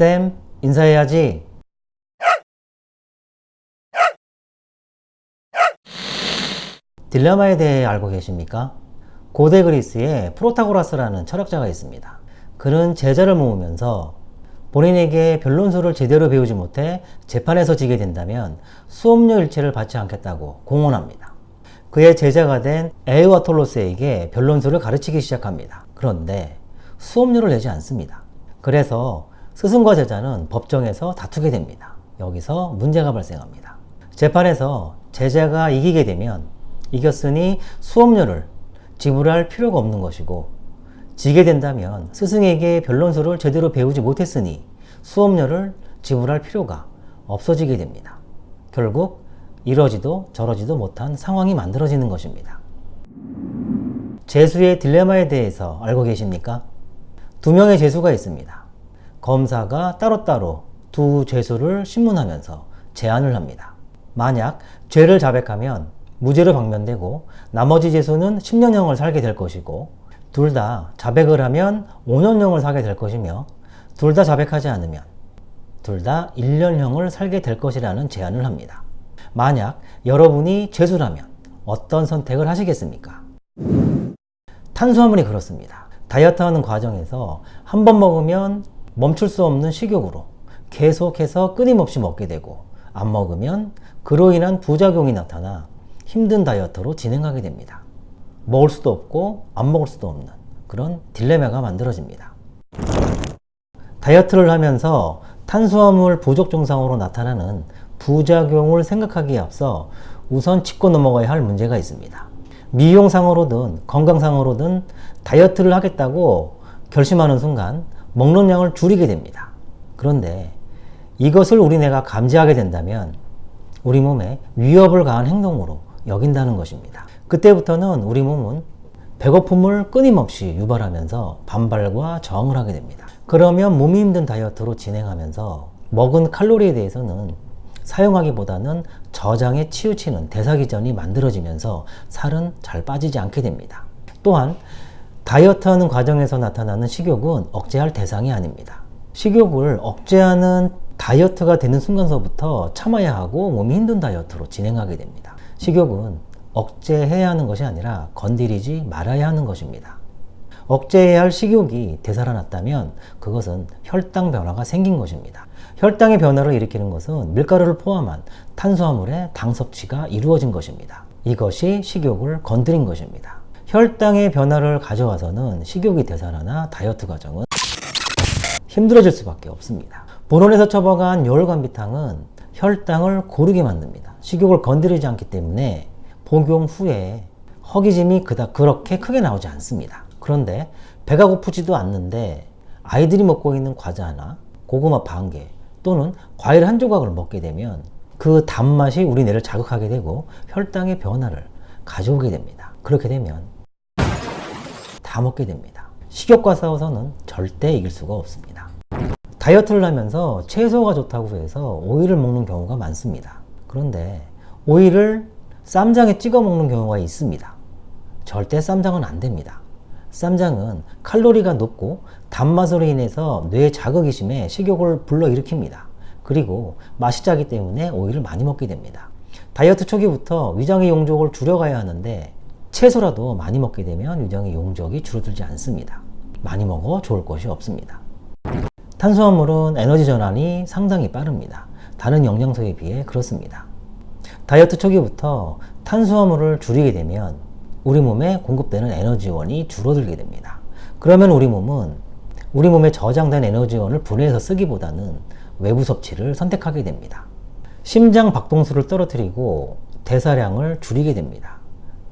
쌤, 인사해야지. 딜레마에 대해 알고 계십니까? 고대 그리스에 프로타고라스라는 철학자가 있습니다. 그는 제자를 모으면서 본인에게 변론술을 제대로 배우지 못해 재판에서 지게 된다면 수업료 일체를 받지 않겠다고 공언합니다. 그의 제자가 된 에우아톨로스에게 변론술을 가르치기 시작합니다. 그런데 수업료를 내지 않습니다. 그래서 스승과 제자는 법정에서 다투게 됩니다. 여기서 문제가 발생합니다. 재판에서 제자가 이기게 되면 이겼으니 수업료를 지불할 필요가 없는 것이고 지게 된다면 스승에게 변론술을 제대로 배우지 못했으니 수업료를 지불할 필요가 없어지게 됩니다. 결국 이러지도 저러지도 못한 상황이 만들어지는 것입니다. 재수의 딜레마에 대해서 알고 계십니까? 두 명의 재수가 있습니다. 검사가 따로따로 두 재수를 신문하면서 제안을 합니다. 만약 죄를 자백하면 무죄로 방면되고 나머지 재수는 10년형을 살게 될 것이고 둘 다 자백을 하면 5년형을 살게 될 것이며 둘 다 자백하지 않으면 둘 다 1년형을 살게 될 것이라는 제안을 합니다. 만약 여러분이 죄수라면 어떤 선택을 하시겠습니까? 탄수화물이 그렇습니다. 다이어트하는 과정에서 한 번 먹으면 멈출 수 없는 식욕으로 계속해서 끊임없이 먹게 되고 안 먹으면 그로 인한 부작용이 나타나 힘든 다이어트로 진행하게 됩니다. 먹을 수도 없고 안 먹을 수도 없는 그런 딜레마가 만들어집니다. 다이어트를 하면서 탄수화물 부족 증상으로 나타나는 부작용을 생각하기에 앞서 우선 짚고 넘어가야 할 문제가 있습니다. 미용상으로든 건강상으로든 다이어트를 하겠다고 결심하는 순간 먹는 양을 줄이게 됩니다. 그런데 이것을 우리 뇌가 감지하게 된다면 우리 몸에 위협을 가한 행동으로 여긴다는 것입니다. 그때부터는 우리 몸은 배고픔을 끊임없이 유발하면서 반발과 저항을 하게 됩니다. 그러면 몸이 힘든 다이어트로 진행하면서 먹은 칼로리에 대해서는 사용하기보다는 저장에 치우치는 대사기전이 만들어지면서 살은 잘 빠지지 않게 됩니다. 또한 다이어트하는 과정에서 나타나는 식욕은 억제할 대상이 아닙니다. 식욕을 억제하는 다이어트가 되는 순간서부터 참아야 하고 몸이 힘든 다이어트로 진행하게 됩니다. 식욕은 억제해야 하는 것이 아니라 건드리지 말아야 하는 것입니다. 억제해야 할 식욕이 되살아났다면 그것은 혈당 변화가 생긴 것입니다. 혈당의 변화를 일으키는 것은 밀가루를 포함한 탄수화물의 당 섭취가 이루어진 것입니다. 이것이 식욕을 건드린 것입니다. 혈당의 변화를 가져와서는 식욕이 되살아나 다이어트 과정은 힘들어질 수밖에 없습니다. 본원에서 처방한 열관비탕은 혈당을 고르게 만듭니다. 식욕을 건드리지 않기 때문에 복용 후에 허기짐이 그닥 그렇게 크게 나오지 않습니다. 그런데 배가 고프지도 않는데 아이들이 먹고 있는 과자 하나, 고구마 반 개, 또는 과일 한 조각을 먹게 되면 그 단맛이 우리 뇌를 자극하게 되고 혈당의 변화를 가져오게 됩니다. 그렇게 되면 다 먹게 됩니다. 식욕과 싸워서는 절대 이길 수가 없습니다. 다이어트를 하면서 채소가 좋다고 해서 오이를 먹는 경우가 많습니다. 그런데 오이를 쌈장에 찍어 먹는 경우가 있습니다. 절대 쌈장은 안 됩니다. 쌈장은 칼로리가 높고 단맛으로 인해서 뇌 자극이 심해 식욕을 불러일으킵니다. 그리고 맛이 짜기 때문에 오이를 많이 먹게 됩니다. 다이어트 초기부터 위장의 용적을 줄여가야 하는데 채소라도 많이 먹게 되면 위장의 용적이 줄어들지 않습니다. 많이 먹어 좋을 것이 없습니다. 탄수화물은 에너지 전환이 상당히 빠릅니다. 다른 영양소에 비해 그렇습니다. 다이어트 초기부터 탄수화물을 줄이게 되면 우리 몸에 공급되는 에너지원이 줄어들게 됩니다. 그러면 우리 몸은 우리 몸에 저장된 에너지원을 분해해서 쓰기보다는 외부 섭취를 선택하게 됩니다. 심장 박동수를 떨어뜨리고 대사량을 줄이게 됩니다.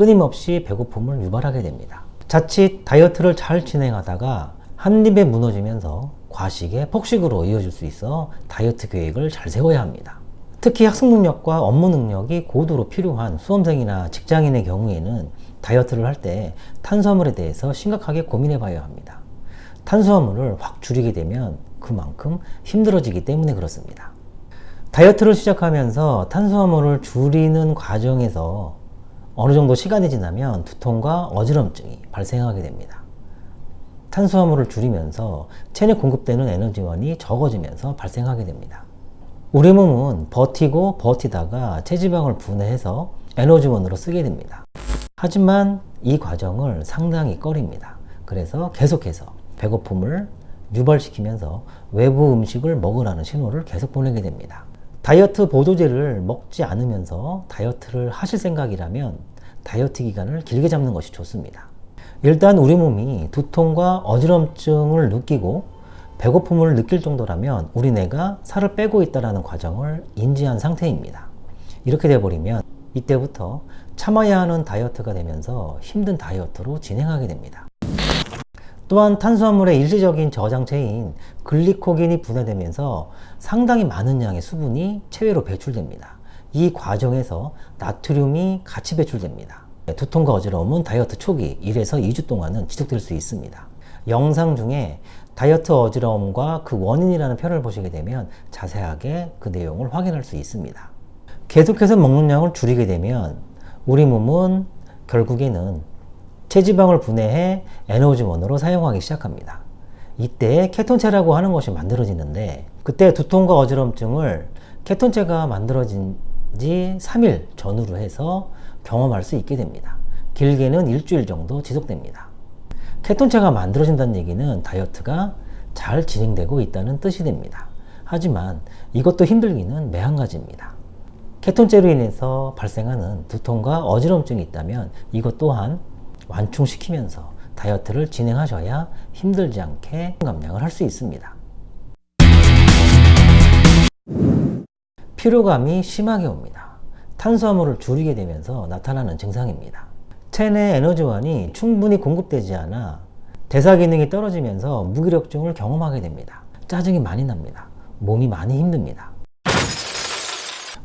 끊임없이 배고픔을 유발하게 됩니다. 자칫 다이어트를 잘 진행하다가 한 입에 무너지면서 과식에 폭식으로 이어질 수 있어 다이어트 계획을 잘 세워야 합니다. 특히 학습 능력과 업무 능력이 고도로 필요한 수험생이나 직장인의 경우에는 다이어트를 할 때 탄수화물에 대해서 심각하게 고민해 봐야 합니다. 탄수화물을 확 줄이게 되면 그만큼 힘들어지기 때문에 그렇습니다. 다이어트를 시작하면서 탄수화물을 줄이는 과정에서 어느 정도 시간이 지나면 두통과 어지럼증이 발생하게 됩니다. 탄수화물을 줄이면서 체내 공급되는 에너지원이 적어지면서 발생하게 됩니다. 우리 몸은 버티고 버티다가 체지방을 분해해서 에너지원으로 쓰게 됩니다. 하지만 이 과정을 상당히 꺼립니다. 그래서 계속해서 배고픔을 유발시키면서 외부 음식을 먹으라는 신호를 계속 보내게 됩니다. 다이어트 보조제를 먹지 않으면서 다이어트를 하실 생각이라면 다이어트 기간을 길게 잡는 것이 좋습니다. 일단 우리 몸이 두통과 어지럼증을 느끼고 배고픔을 느낄 정도라면 우리 뇌가 살을 빼고 있다는 과정을 인지한 상태입니다. 이렇게 돼버리면 이때부터 참아야 하는 다이어트가 되면서 힘든 다이어트로 진행하게 됩니다. 또한 탄수화물의 일시적인 저장체인 글리코겐이 분해되면서 상당히 많은 양의 수분이 체외로 배출됩니다. 이 과정에서 나트륨이 같이 배출됩니다. 두통과 어지러움은 다이어트 초기 1에서 2주 동안은 지속될 수 있습니다. 영상 중에 다이어트 어지러움과 그 원인이라는 표를 보시게 되면 자세하게 그 내용을 확인할 수 있습니다. 계속해서 먹는 양을 줄이게 되면 우리 몸은 결국에는 체지방을 분해해 에너지원으로 사용하기 시작합니다. 이때 케톤체라고 하는 것이 만들어지는데 그때 두통과 어지럼증을 케톤체가 만들어진 지 3일 전후로 해서 경험할 수 있게 됩니다. 길게는 일주일 정도 지속됩니다. 케톤체가 만들어진다는 얘기는 다이어트가 잘 진행되고 있다는 뜻이 됩니다. 하지만 이것도 힘들기는 매한가지입니다. 케톤제로 인해서 발생하는 두통과 어지럼증이 있다면 이것 또한 완충시키면서 다이어트를 진행하셔야 힘들지 않게 감량을 할 수 있습니다. 피로감이 심하게 옵니다. 탄수화물을 줄이게 되면서 나타나는 증상입니다. 체내 에너지원이 충분히 공급되지 않아 대사 기능이 떨어지면서 무기력증을 경험하게 됩니다. 짜증이 많이 납니다. 몸이 많이 힘듭니다.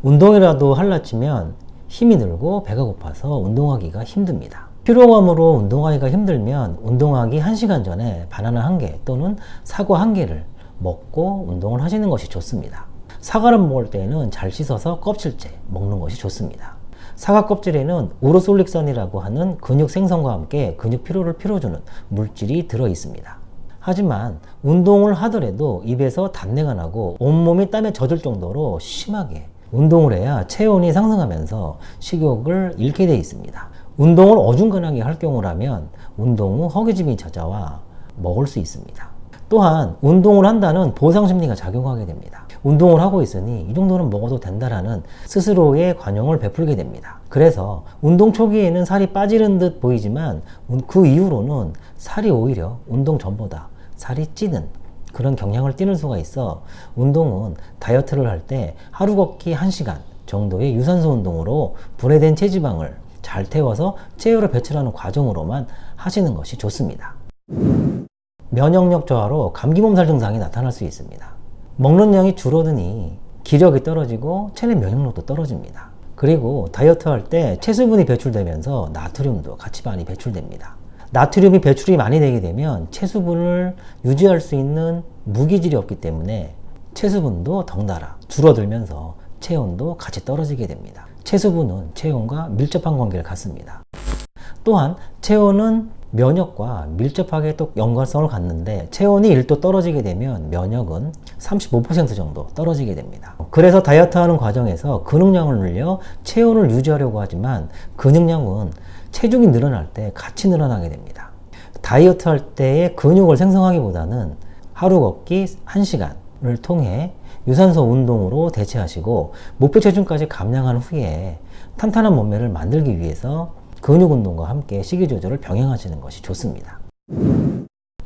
운동이라도 할라치면 힘이 들고 배가 고파서 운동하기가 힘듭니다. 피로감으로 운동하기가 힘들면 운동하기 1시간 전에 바나나 1개 또는 사과 1개를 먹고 운동을 하시는 것이 좋습니다. 사과를 먹을 때에는 잘 씻어서 껍질째 먹는 것이 좋습니다. 사과 껍질에는 우로솔릭산이라고 하는 근육 생성과 함께 근육 피로를 피로주는 물질이 들어 있습니다. 하지만 운동을 하더라도 입에서 단내가 나고 온몸이 땀에 젖을 정도로 심하게 운동을 해야 체온이 상승하면서 식욕을 잃게 되어 있습니다. 운동을 어중간하게 할 경우라면 운동 후 허기짐이 찾아와 먹을 수 있습니다. 또한 운동을 한다는 보상 심리가 작용하게 됩니다. 운동을 하고 있으니 이 정도는 먹어도 된다라는 스스로의 관용을 베풀게 됩니다. 그래서 운동 초기에는 살이 빠지는 듯 보이지만 그 이후로는 살이 오히려 운동 전보다 살이 찌는 그런 경향을 띠는 수가 있어 운동은 다이어트를 할 때 하루 걷기 1시간 정도의 유산소 운동으로 분해된 체지방을 잘 태워서 체열을 배출하는 과정으로만 하시는 것이 좋습니다. 면역력 저하로 감기 몸살 증상이 나타날 수 있습니다. 먹는 양이 줄어드니 기력이 떨어지고 체내 면역력도 떨어집니다. 그리고 다이어트 할 때 체수분이 배출되면서 나트륨도 같이 많이 배출됩니다. 나트륨이 배출이 많이 되게 되면 체수분을 유지할 수 있는 무기질이 없기 때문에 체수분도 덩달아 줄어들면서 체온도 같이 떨어지게 됩니다. 체수분은 체온과 밀접한 관계를 갖습니다. 또한 체온은 면역과 밀접하게 또 연관성을 갖는데 체온이 1도 떨어지게 되면 면역은 35% 정도 떨어지게 됩니다. 그래서 다이어트 하는 과정에서 근육량을 늘려 체온을 유지하려고 하지만 근육량은 체중이 늘어날 때 같이 늘어나게 됩니다. 다이어트 할 때의 근육을 생성하기보다는 하루 걷기 1시간을 통해 유산소 운동으로 대체하시고 목표 체중까지 감량한 후에 탄탄한 몸매를 만들기 위해서 근육 운동과 함께 식이 조절을 병행하시는 것이 좋습니다.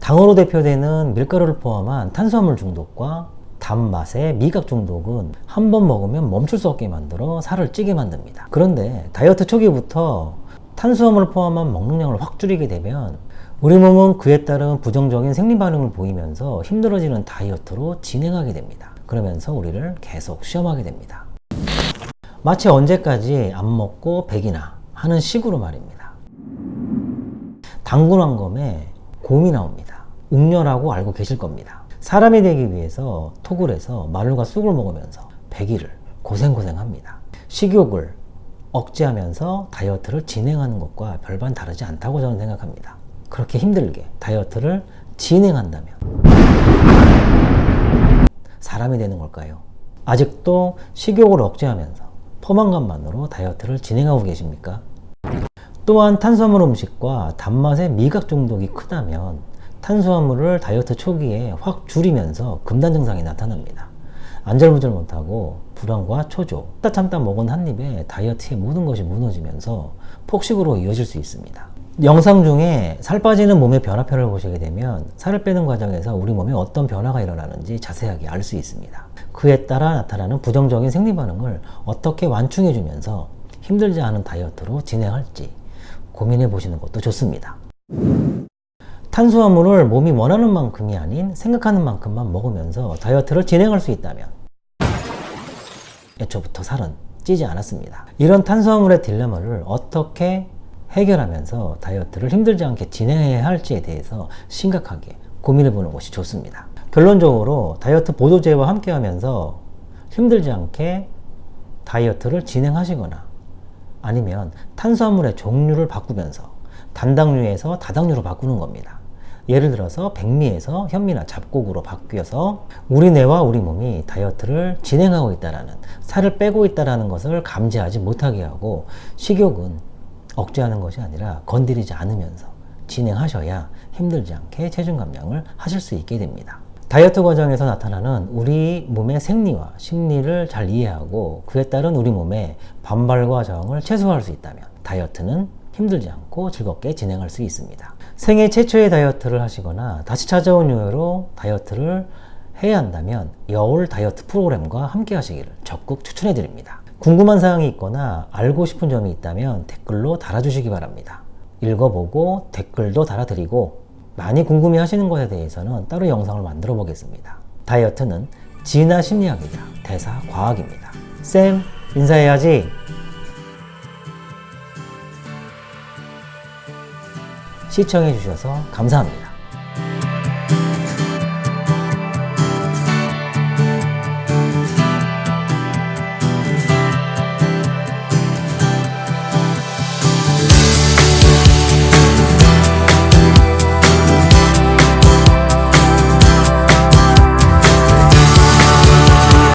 당으로 대표되는 밀가루를 포함한 탄수화물 중독과 단맛의 미각 중독은 한 번 먹으면 멈출 수 없게 만들어 살을 찌게 만듭니다. 그런데 다이어트 초기부터 탄수화물을 포함한 먹는량을 확 줄이게 되면 우리 몸은 그에 따른 부정적인 생리 반응을 보이면서 힘들어지는 다이어트로 진행하게 됩니다. 그러면서 우리를 계속 시험하게 됩니다. 마치 언제까지 안 먹고 백이나 하는 식으로 말입니다. 당근왕검에 곰이 나옵니다. 웅녀라고 알고 계실 겁니다. 사람이 되기 위해서 해서 마늘과 쑥을 먹으면서 100일을 고생고생합니다. 식욕을 억제하면서 다이어트를 진행하는 것과 별반 다르지 않다고 저는 생각합니다. 그렇게 힘들게 다이어트를 진행한다면 사람이 되는 걸까요? 아직도 식욕을 억제하면서 포만감만으로 다이어트를 진행하고 계십니까? 또한 탄수화물 음식과 단맛의 미각 중독이 크다면 탄수화물을 다이어트 초기에 확 줄이면서 금단 증상이 나타납니다. 안절부절 못하고 불안과 초조, 참다 참다 먹은 한 입에 다이어트의 모든 것이 무너지면서 폭식으로 이어질 수 있습니다. 영상 중에 살 빠지는 몸의 변화표를 보시게 되면 살을 빼는 과정에서 우리 몸에 어떤 변화가 일어나는지 자세하게 알 수 있습니다. 그에 따라 나타나는 부정적인 생리 반응을 어떻게 완충해 주면서 힘들지 않은 다이어트로 진행할지 고민해 보시는 것도 좋습니다. 탄수화물을 몸이 원하는 만큼이 아닌 생각하는 만큼만 먹으면서 다이어트를 진행할 수 있다면 애초부터 살은 찌지 않았습니다. 이런 탄수화물의 딜레마를 어떻게 해결하면서 다이어트를 힘들지 않게 진행해야 할지에 대해서 심각하게 고민해 보는 것이 좋습니다. 결론적으로 다이어트 보조제와 함께 하면서 힘들지 않게 다이어트를 진행하시거나 아니면 탄수화물의 종류를 바꾸면서 단당류에서 다당류로 바꾸는 겁니다. 예를 들어서 백미에서 현미나 잡곡으로 바뀌어서 우리 뇌와 우리 몸이 다이어트를 진행하고 있다라는 살을 빼고 있다라는 것을 감지하지 못하게 하고 식욕은 억제하는 것이 아니라 건드리지 않으면서 진행하셔야 힘들지 않게 체중 감량을 하실 수 있게 됩니다. 다이어트 과정에서 나타나는 우리 몸의 생리와 심리를 잘 이해하고 그에 따른 우리 몸의 반발과 저항을 최소화할 수 있다면 다이어트는 힘들지 않고 즐겁게 진행할 수 있습니다. 생애 최초의 다이어트를 하시거나 다시 찾아온 이후로 다이어트를 해야 한다면 여울 다이어트 프로그램과 함께 하시기를 적극 추천해 드립니다. 궁금한 사항이 있거나 알고 싶은 점이 있다면 댓글로 달아주시기 바랍니다. 읽어보고 댓글도 달아드리고 많이 궁금해 하시는 것에 대해서는 따로 영상을 만들어 보겠습니다. 다이어트는 진화 심리학이자 대사 과학입니다. 쌤, 인사해야지. 시청해 주셔서 감사합니다.